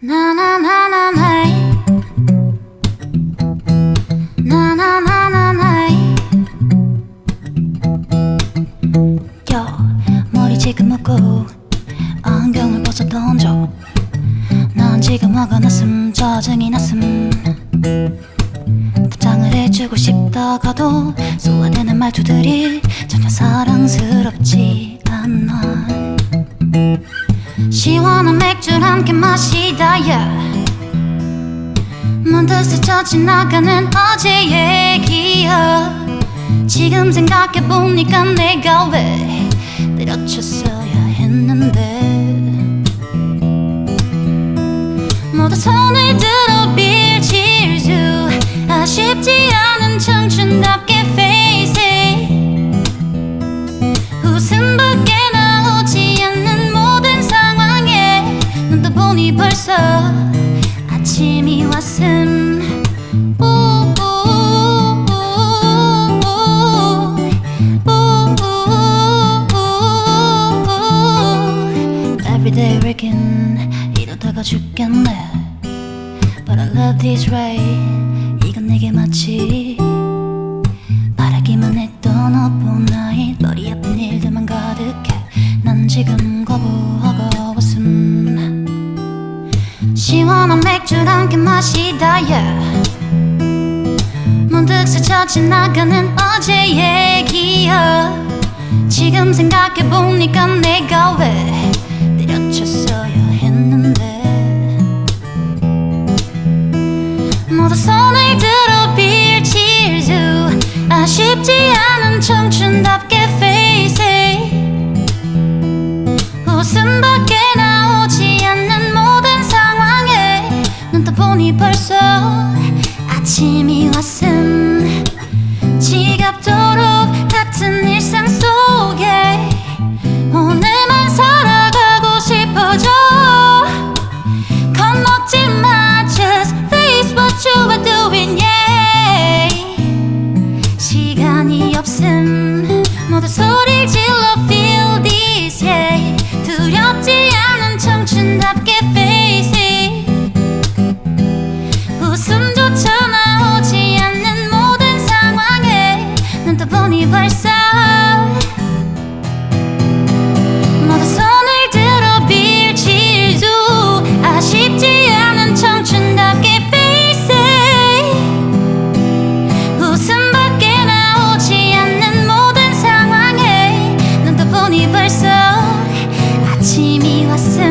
나나나나나이. 나나나나나이. 야 머리 지금 묶고 안경을 벗어 던져. 난 지금 화가 났음 짜증이 났음. 부장을 해주고 싶다가도 소화되는 말투들이 전혀 사랑스럽지 않아. 시원한 함께 마시다 yeah. 문득 스쳐 지나가는 어제 얘기야 지금 생각해보니까 내가 왜 때려쳤어야 했는데 왔음 Everyday working 이러다가 죽겠네. But I love this way 이건 내게 마치 바라기만 했던 나이 머리 아픈 일들만 가득해. 난 지금 거부하고 웃음. 시원한 맥주를 함께 마시다 yeah. 문득 스쳐 지나가는 어제 얘기야 지금 생각해보니까 내가 왜 때려쳤어야 했는데 모두 손을 들어 빌칠 수 아쉽지 않은 청춘답게 only person 모